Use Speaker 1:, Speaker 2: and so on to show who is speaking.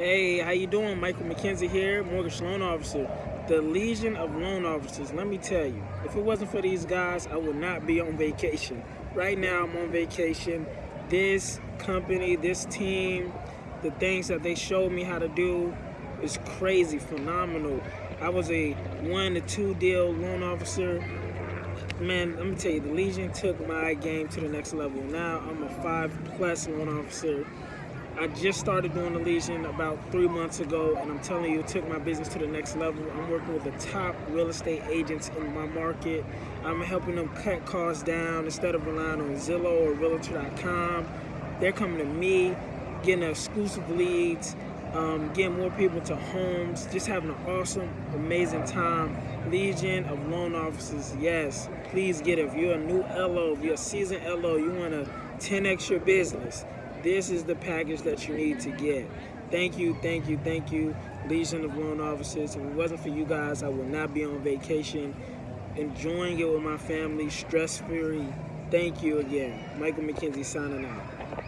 Speaker 1: Hey, how you doing? Michael McKenzie here, mortgage loan officer. The Legion of Loan Officers. Let me tell you, if it wasn't for these guys, I would not be on vacation. Right now, I'm on vacation. This company, this team, the things that they showed me how to do is crazy, phenomenal. I was a one to two deal loan officer. Man, let me tell you, the Legion took my game to the next level. Now I'm a five plus loan officer. I just started doing the Legion about three months ago, and I'm telling you, it took my business to the next level. I'm working with the top real estate agents in my market. I'm helping them cut costs down instead of relying on Zillow or Realtor.com. They're coming to me, getting exclusive leads, um, getting more people to homes, just having an awesome, amazing time. Legion of Loan Officers, yes, please get it. If you're a new LO, if you're a seasoned LO, you want to 10x your business this is the package that you need to get. Thank you, thank you, thank you, Legion of Loan Officers. If it wasn't for you guys, I would not be on vacation, enjoying it with my family, stress free. Thank you again. Michael McKenzie signing out.